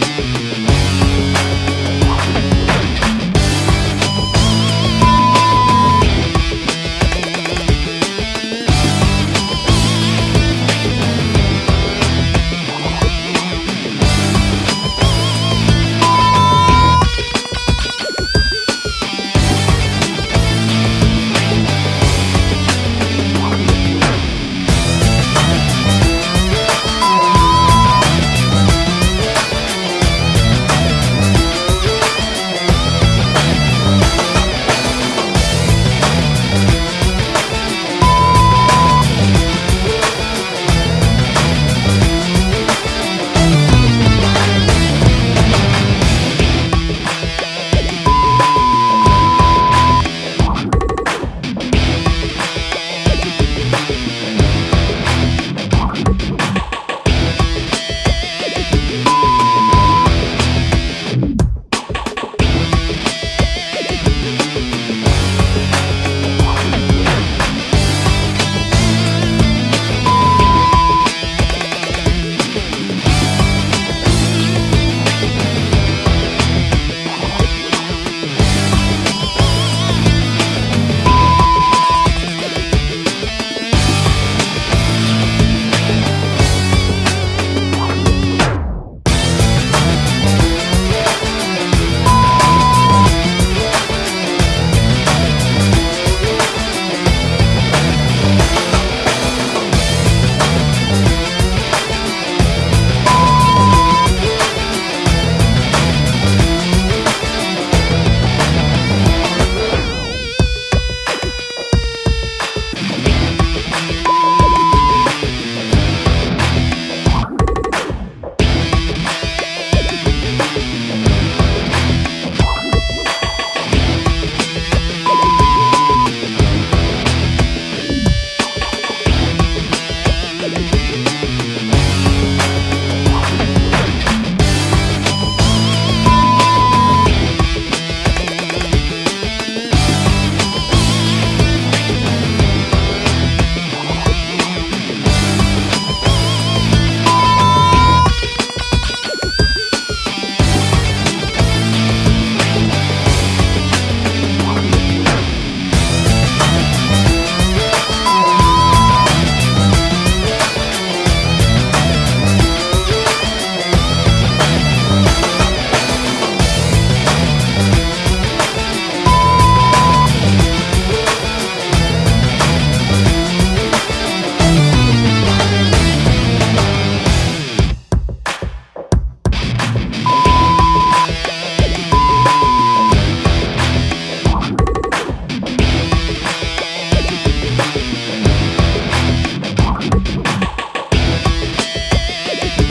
Música